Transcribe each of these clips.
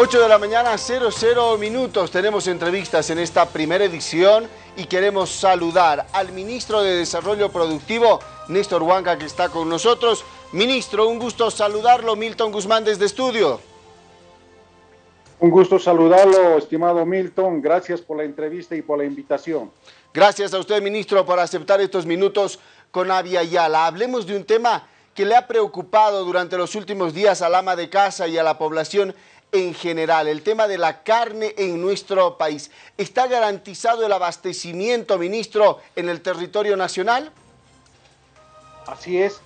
8 de la mañana, 00 minutos. Tenemos entrevistas en esta primera edición y queremos saludar al ministro de Desarrollo Productivo, Néstor Huanca, que está con nosotros. Ministro, un gusto saludarlo. Milton Guzmán desde estudio. Un gusto saludarlo, estimado Milton. Gracias por la entrevista y por la invitación. Gracias a usted, ministro, por aceptar estos minutos con Avia Yala. Hablemos de un tema que le ha preocupado durante los últimos días al ama de casa y a la población en general, el tema de la carne en nuestro país. ¿Está garantizado el abastecimiento, ministro, en el territorio nacional? Así es,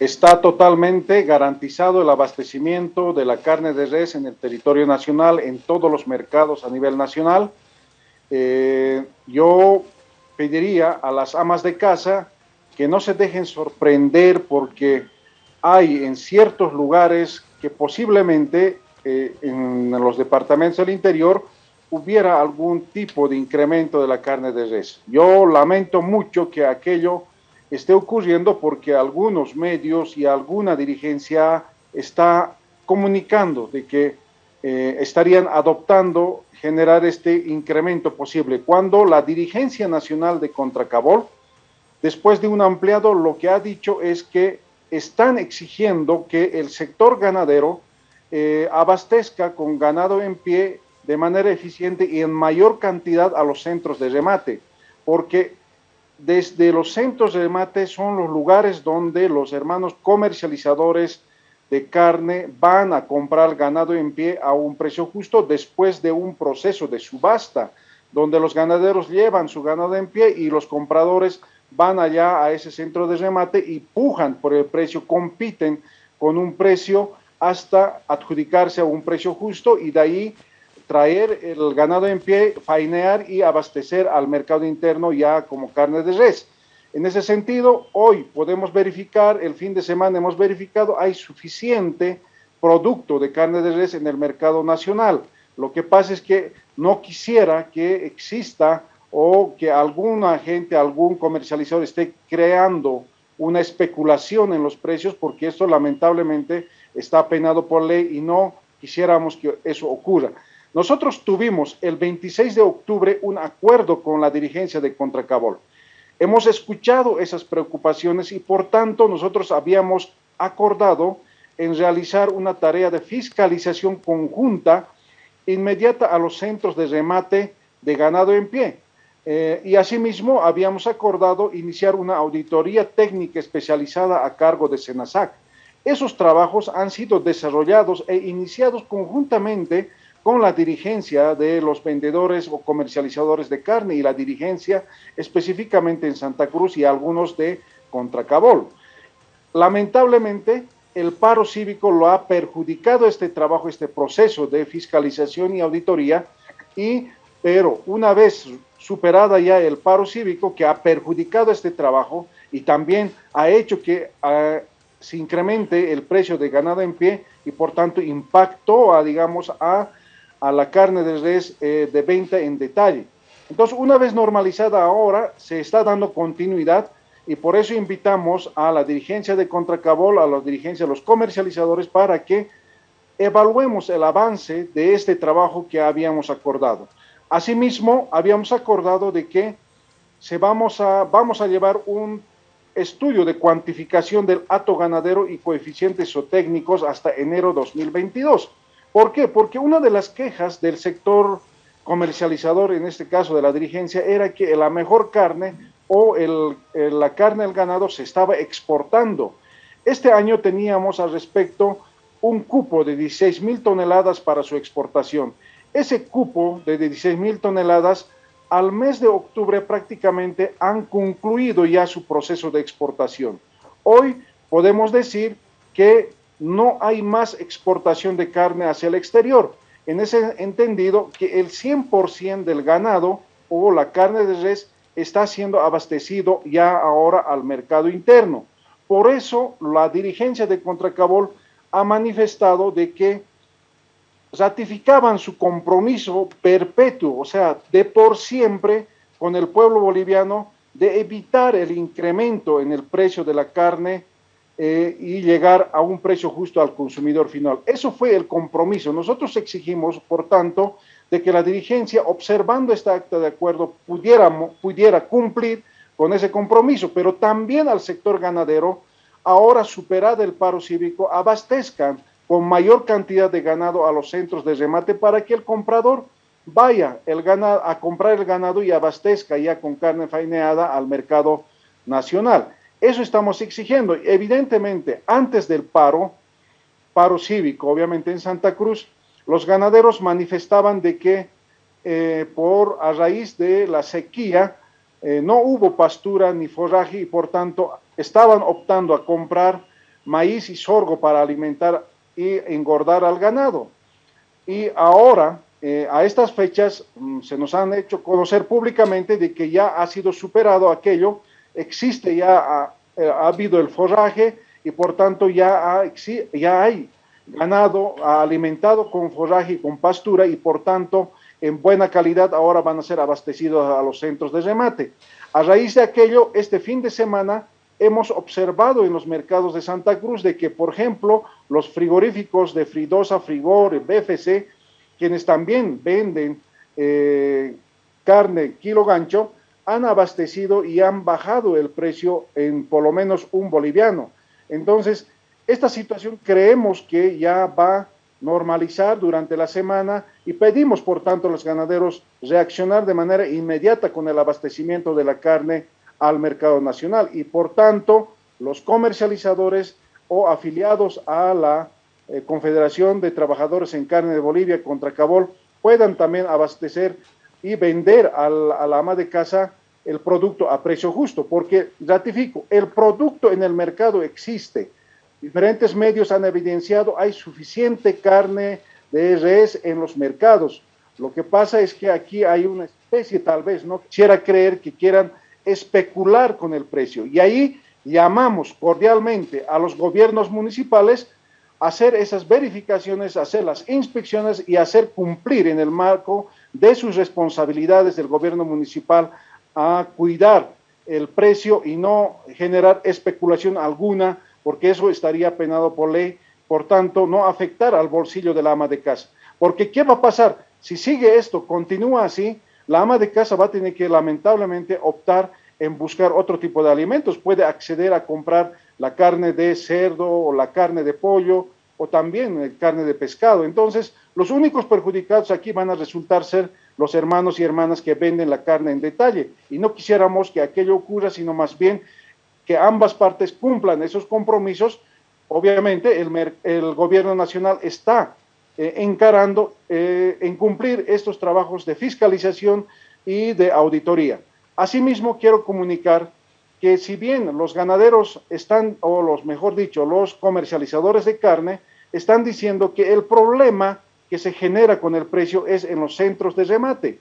está totalmente garantizado el abastecimiento de la carne de res en el territorio nacional, en todos los mercados a nivel nacional. Eh, yo pediría a las amas de casa que no se dejen sorprender porque hay en ciertos lugares que posiblemente en los departamentos del interior hubiera algún tipo de incremento de la carne de res. Yo lamento mucho que aquello esté ocurriendo porque algunos medios y alguna dirigencia está comunicando de que eh, estarían adoptando generar este incremento posible, cuando la dirigencia nacional de Contracabol, después de un ampliado, lo que ha dicho es que están exigiendo que el sector ganadero eh, abastezca con ganado en pie de manera eficiente y en mayor cantidad a los centros de remate, porque desde los centros de remate son los lugares donde los hermanos comercializadores de carne van a comprar ganado en pie a un precio justo después de un proceso de subasta, donde los ganaderos llevan su ganado en pie y los compradores van allá a ese centro de remate y pujan por el precio, compiten con un precio hasta adjudicarse a un precio justo y de ahí traer el ganado en pie, fainear y abastecer al mercado interno ya como carne de res. En ese sentido, hoy podemos verificar, el fin de semana hemos verificado, hay suficiente producto de carne de res en el mercado nacional. Lo que pasa es que no quisiera que exista o que alguna gente, algún comercializador esté creando una especulación en los precios, porque esto lamentablemente está penado por ley y no quisiéramos que eso ocurra. Nosotros tuvimos el 26 de octubre un acuerdo con la dirigencia de Contracabol. Hemos escuchado esas preocupaciones y por tanto nosotros habíamos acordado en realizar una tarea de fiscalización conjunta inmediata a los centros de remate de ganado en pie. Eh, y asimismo habíamos acordado iniciar una auditoría técnica especializada a cargo de Senasac. Esos trabajos han sido desarrollados e iniciados conjuntamente con la dirigencia de los vendedores o comercializadores de carne y la dirigencia específicamente en Santa Cruz y algunos de Contracabol. Lamentablemente, el paro cívico lo ha perjudicado este trabajo, este proceso de fiscalización y auditoría, y, pero una vez superada ya el paro cívico que ha perjudicado este trabajo y también ha hecho que ah, se incremente el precio de ganado en pie y por tanto impactó a, digamos, a, a la carne de res eh, de venta en detalle. Entonces, una vez normalizada ahora, se está dando continuidad y por eso invitamos a la dirigencia de Contracabol, a la dirigencia de los comercializadores, para que evaluemos el avance de este trabajo que habíamos acordado. Asimismo, habíamos acordado de que se vamos, a, vamos a llevar un estudio de cuantificación del hato ganadero y coeficientes zootécnicos hasta enero 2022. ¿Por qué? Porque una de las quejas del sector comercializador, en este caso de la dirigencia, era que la mejor carne o la carne del ganado se estaba exportando. Este año teníamos al respecto un cupo de 16 mil toneladas para su exportación. Ese cupo de 16 mil toneladas al mes de octubre prácticamente han concluido ya su proceso de exportación. Hoy podemos decir que no hay más exportación de carne hacia el exterior. En ese entendido que el 100% del ganado o la carne de res está siendo abastecido ya ahora al mercado interno. Por eso la dirigencia de Contracabol ha manifestado de que ratificaban su compromiso perpetuo, o sea, de por siempre con el pueblo boliviano de evitar el incremento en el precio de la carne eh, y llegar a un precio justo al consumidor final. Eso fue el compromiso. Nosotros exigimos, por tanto, de que la dirigencia, observando esta acta de acuerdo, pudiera, pudiera cumplir con ese compromiso, pero también al sector ganadero, ahora superado el paro cívico, abastezcan con mayor cantidad de ganado a los centros de remate para que el comprador vaya el ganado, a comprar el ganado y abastezca ya con carne faineada al mercado nacional. Eso estamos exigiendo. Evidentemente, antes del paro, paro cívico, obviamente en Santa Cruz, los ganaderos manifestaban de que eh, por a raíz de la sequía eh, no hubo pastura ni forraje y por tanto estaban optando a comprar maíz y sorgo para alimentar y engordar al ganado. Y ahora, eh, a estas fechas, mm, se nos han hecho conocer públicamente de que ya ha sido superado aquello existe ya, eh, ha, habido el forraje y por tanto ya, ya hay ganado alimentado con forraje y con pastura y por tanto en buena calidad ahora van a ser abastecidos a los centros de remate. A raíz de aquello, este fin de semana hemos observado en los mercados de Santa Cruz de que, por ejemplo, los frigoríficos de Fridosa, Frigor, BFC, quienes también venden eh, carne kilo gancho, han abastecido y han bajado el precio en por lo menos un boliviano. Entonces, esta situación creemos que ya va a normalizar durante la semana y pedimos, por tanto, a los ganaderos reaccionar de manera inmediata con el abastecimiento de la carne al mercado nacional y, por tanto, los comercializadores o afiliados a la eh, Confederación de Trabajadores en Carne de Bolivia contra Cabol puedan también abastecer y vender al, a la ama de casa el producto a precio justo, porque ratifico, el producto en el mercado existe. Diferentes medios han evidenciado, hay suficiente carne de res en los mercados. Lo que pasa es que aquí hay una especie, tal vez, no quisiera creer que quieran especular con el precio. Y ahí llamamos cordialmente a los gobiernos municipales a hacer esas verificaciones, hacer las inspecciones y hacer cumplir en el marco de sus responsabilidades del gobierno municipal a cuidar el precio y no generar especulación alguna, porque eso estaría penado por ley, por tanto, no afectar al bolsillo de la ama de casa. Porque, ¿qué va a pasar? Si sigue esto, continúa así, la ama de casa va a tener que lamentablemente optar en buscar otro tipo de alimentos. Puede acceder a comprar la carne de cerdo o la carne de pollo o también eh, carne de pescado. Entonces, los únicos perjudicados aquí van a resultar ser los hermanos y hermanas que venden la carne en detalle. Y no quisiéramos que aquello ocurra, sino más bien que ambas partes cumplan esos compromisos. Obviamente, el, gobierno nacional está eh, encarando eh, en cumplir estos trabajos de fiscalización y de auditoría. Asimismo, quiero comunicar que si bien los ganaderos están, o los mejor dicho, los comercializadores de carne, están diciendo que el problema que se genera con el precio es en los centros de remate.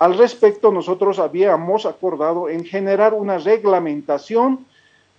Al respecto, nosotros habíamos acordado en generar una reglamentación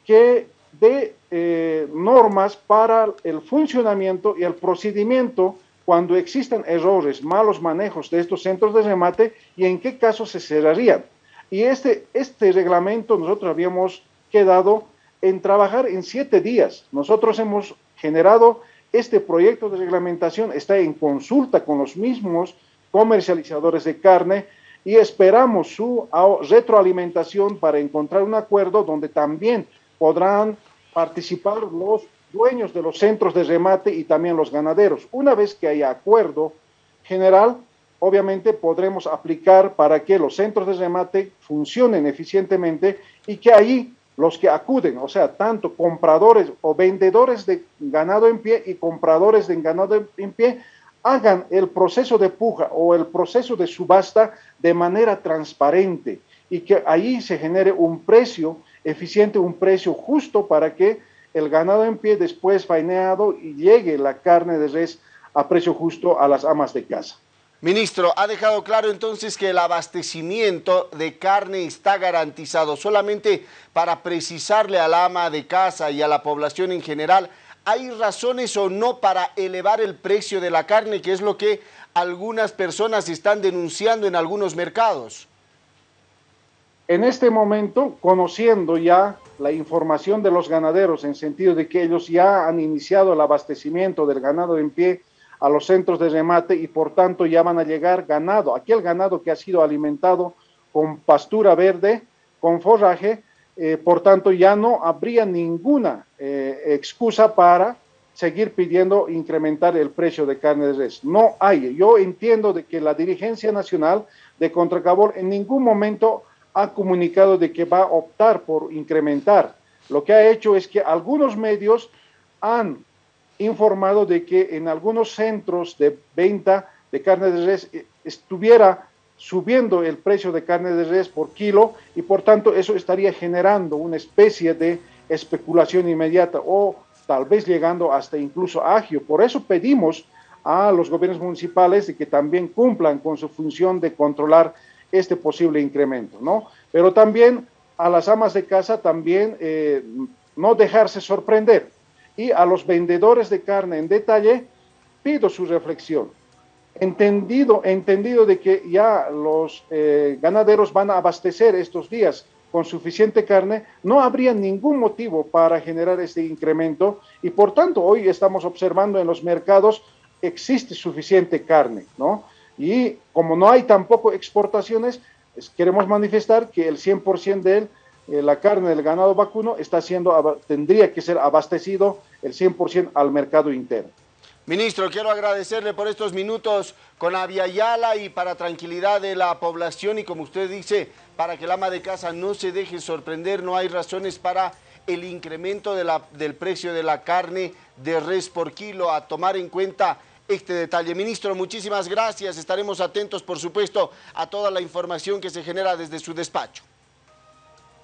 que dé eh, normas para el funcionamiento y el procedimiento cuando existan errores, malos manejos de estos centros de remate y en qué casos se cerrarían. Y este, este reglamento nosotros habíamos quedado en trabajar en siete días. Nosotros hemos generado este proyecto de reglamentación está en consulta con los mismos comercializadores de carne y esperamos su retroalimentación para encontrar un acuerdo donde también podrán participar los dueños de los centros de remate y también los ganaderos. Una vez que haya acuerdo general, obviamente podremos aplicar para que los centros de remate funcionen eficientemente y que ahí los que acuden, o sea, tanto compradores o vendedores de ganado en pie y compradores de ganado en pie, hagan el proceso de puja o el proceso de subasta de manera transparente y que ahí se genere un precio eficiente, un precio justo para que el ganado en pie después faineado y llegue la carne de res a precio justo a las amas de casa. Ministro, ha dejado claro entonces que el abastecimiento de carne está garantizado. Solamente para precisarle al ama de casa y a la población en general, ¿hay razones o no para elevar el precio de la carne, que es lo que algunas personas están denunciando en algunos mercados? En este momento, conociendo ya la información de los ganaderos en sentido de que ellos ya han iniciado el abastecimiento del ganado en pie a los centros de remate y por tanto ya van a llegar ganado, aquel ganado que ha sido alimentado con pastura verde, con forraje, eh, por tanto ya no habría ninguna eh, excusa para seguir pidiendo incrementar el precio de carne de res. No hay. Yo entiendo de que la dirigencia nacional de Contracabor en ningún momento ha comunicado de que va a optar por incrementar. Lo que ha hecho es que algunos medios han informado de que en algunos centros de venta de carne de res eh, estuviera subiendo el precio de carne de res por kilo y por tanto eso estaría generando una especie de especulación inmediata o tal vez llegando hasta incluso agio. Por eso pedimos a los gobiernos municipales de que también cumplan con su función de controlar este posible incremento, ¿no? Pero también a las amas de casa también eh, no dejarse sorprender y a los vendedores de carne en detalle pido su reflexión. Entendido, entendido de que ya los eh, ganaderos van a abastecer estos días con suficiente carne, no habría ningún motivo para generar este incremento y por tanto hoy estamos observando en los mercados existe suficiente carne, ¿no? Y como no hay tampoco exportaciones, queremos manifestar que el 100% de él, eh, la carne del ganado vacuno está siendo, tendría que ser abastecido el 100% al mercado interno. Ministro, quiero agradecerle por estos minutos con Aviala y para tranquilidad de la población y como usted dice, para que el ama de casa no se deje sorprender, no hay razones para el incremento de la, del precio de la carne de res por kilo, a tomar en cuenta este detalle. Ministro, muchísimas gracias, estaremos atentos por supuesto a toda la información que se genera desde su despacho.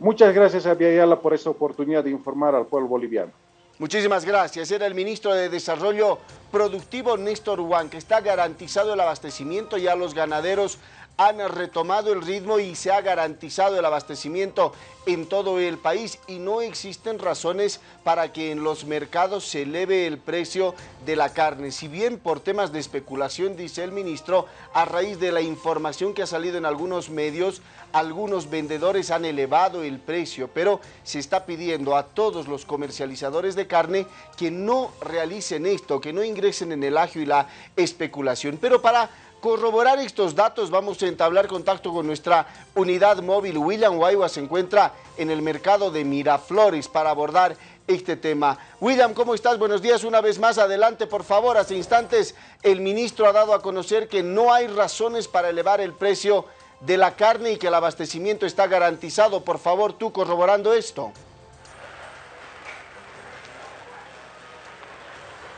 Muchas gracias a por esta oportunidad de informar al pueblo boliviano. Muchísimas gracias. Era el ministro de Desarrollo Productivo, Néstor Juan, que está garantizado el abastecimiento y a los ganaderos han retomado el ritmo y se ha garantizado el abastecimiento en todo el país y no existen razones para que en los mercados se eleve el precio de la carne. Si bien por temas de especulación, dice el ministro, a raíz de la información que ha salido en algunos medios, algunos vendedores han elevado el precio, pero se está pidiendo a todos los comercializadores de carne que no realicen esto, que no ingresen en el agio y la especulación. Pero para corroborar estos datos vamos a entablar contacto con nuestra unidad móvil. William Guayua se encuentra en el mercado de Miraflores para abordar este tema. William, ¿cómo estás? Buenos días una vez más. Adelante, por favor. Hace instantes el ministro ha dado a conocer que no hay razones para elevar el precio de la carne y que el abastecimiento está garantizado. Por favor, tú corroborando esto.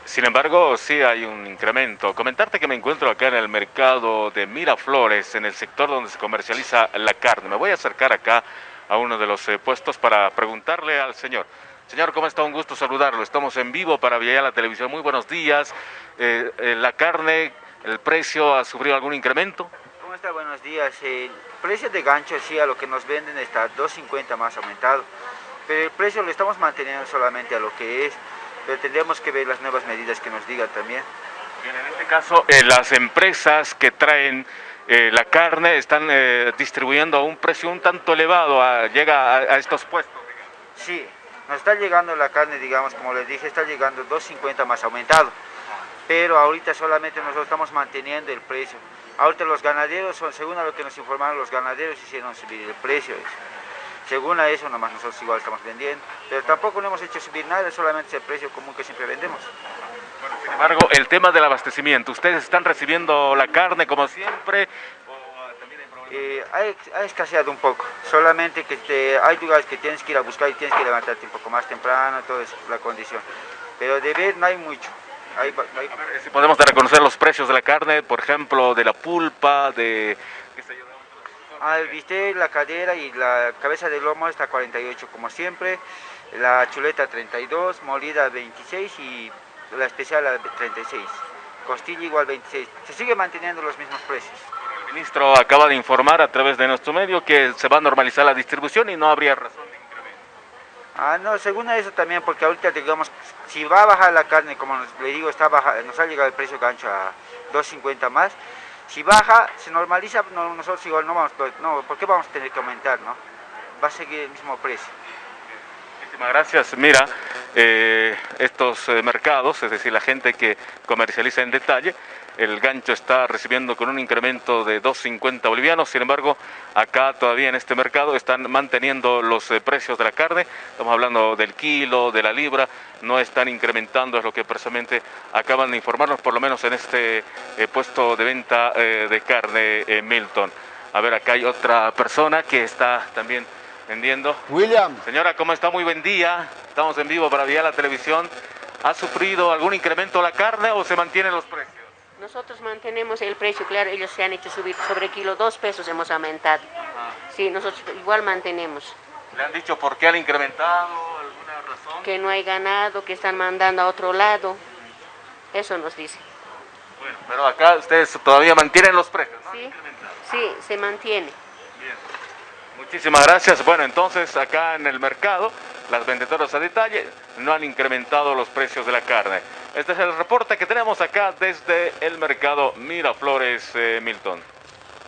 Sin embargo, sí hay un incremento. Comentarte que me encuentro acá en el mercado de Miraflores, en el sector donde se comercializa la carne. Me voy a acercar acá a uno de los eh, puestos para preguntarle al señor. Señor, ¿cómo está? Un gusto saludarlo. Estamos en vivo para la Televisión. Muy buenos días. Eh, eh, ¿La carne, el precio ha sufrido algún incremento? ¿Cómo está? Buenos días. El precio de gancho, sí, a lo que nos venden está 2.50 más aumentado. Pero el precio lo estamos manteniendo solamente a lo que es pero tendríamos que ver las nuevas medidas que nos digan también. Bien, en este caso, eh, las empresas que traen eh, la carne están eh, distribuyendo a un precio un tanto elevado, llega a, estos puestos. Sí, nos está llegando la carne, digamos, como les dije, está llegando 2.50 más aumentado, pero ahorita solamente nosotros estamos manteniendo el precio. Ahorita los ganaderos, según a lo que nos informaron, los ganaderos hicieron subir el precio. Según a eso, nomás nosotros igual estamos vendiendo. Pero tampoco no hemos hecho subir nada, solamente ese precio común que siempre vendemos. sin embargo, el tema del abastecimiento, ¿ustedes están recibiendo la carne como siempre? Eh, ha, escaseado un poco, solamente que hay lugares que tienes que ir a buscar y tienes que levantarte un poco más temprano, toda es la condición. Pero de ver no hay mucho. si podemos reconocer los precios de la carne, por ejemplo, de la pulpa, de Ah, viste la cadera y la cabeza de lomo está 48 como siempre, la chuleta 32, molida 26 y la especial a 36. Costilla igual 26. Se sigue manteniendo los mismos precios. El ministro acaba de informar a través de nuestro medio que se va a normalizar la distribución y no habría razón de incremento. Ah, no, según eso también, porque ahorita digamos, si va a bajar la carne, como le digo, está baja, nos ha llegado el precio gancho a 2.50 más, si baja, se normaliza, nosotros igual no vamos, no, ¿por qué vamos a tener que aumentar, no? va a seguir el mismo precio. Muchísimas gracias. Mira, eh, estos eh, mercados, es decir, la gente que comercializa en detalle, el gancho está recibiendo con un incremento de 2.50 bolivianos, sin embargo, acá todavía en este mercado están manteniendo los eh, precios de la carne, estamos hablando del kilo, de la libra, no están incrementando, es lo que precisamente acaban de informarnos, por lo menos en este puesto de venta de carne Milton. A ver, acá hay otra persona que está también vendiendo. William. Señora, ¿cómo está? Muy buen día. Estamos en vivo para Vía la Televisión. ¿Ha sufrido algún incremento la carne o se mantienen los precios? Nosotros mantenemos el precio, claro, ellos se han hecho subir sobre kilo, dos pesos hemos aumentado. Ah. Sí, nosotros igual mantenemos. ¿Le han dicho por qué han incrementado? ¿Alguna razón? Que no hay ganado, que están mandando a otro lado. Eso nos dice. Bueno, pero acá ustedes todavía mantienen los precios, ¿no? Sí, sí se mantiene. Muchísimas gracias. Bueno, entonces acá en el mercado, las vendedoras a detalle no han incrementado los precios de la carne. Este es el reporte que tenemos acá desde el mercado Miraflores, eh, Milton.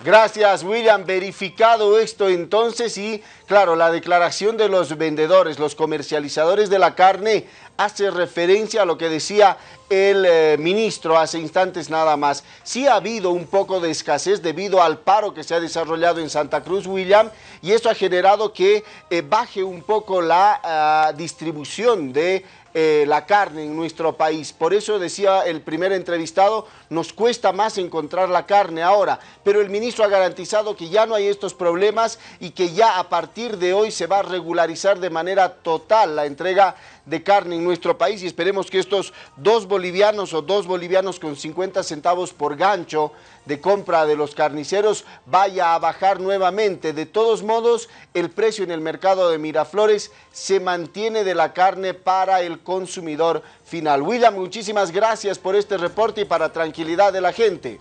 Gracias, William. Verificado esto entonces y, claro, la declaración de los vendedores, los comercializadores de la carne hace referencia a lo que decía el eh, ministro hace instantes nada más. Sí ha habido un poco de escasez debido al paro que se ha desarrollado en Santa Cruz, William, y eso ha generado que eh, baje un poco la ah, distribución de eh, la carne en nuestro país. Por eso decía el primer entrevistado, nos cuesta más encontrar la carne ahora, pero el ministro ha garantizado que ya no hay estos problemas y que ya a partir de hoy se va a regularizar de manera total la entrega de carne en nuestro país y esperemos que estos dos bolivianos o dos bolivianos con 50 centavos por gancho de compra de los carniceros vaya a bajar nuevamente. De todos modos, el precio en el mercado de Miraflores se mantiene de la carne para el consumidor final. William, muchísimas gracias por este reporte y para tranquilidad de la gente.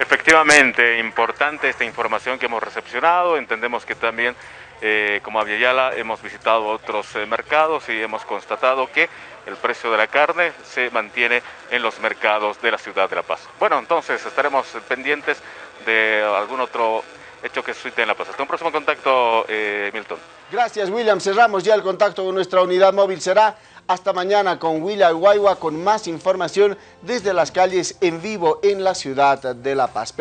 Efectivamente, importante esta información que hemos recepcionado. Entendemos que también eh, como Aviala hemos visitado otros eh, mercados y hemos constatado que el precio de la carne se mantiene en los mercados de la ciudad de La Paz. Bueno, entonces estaremos pendientes de algún otro hecho que sucede en La Paz. Hasta un próximo contacto, eh, Milton. Gracias, William. Cerramos ya el contacto con nuestra unidad móvil. Será hasta mañana con William Guayua con más información desde las calles en vivo en la ciudad de La Paz.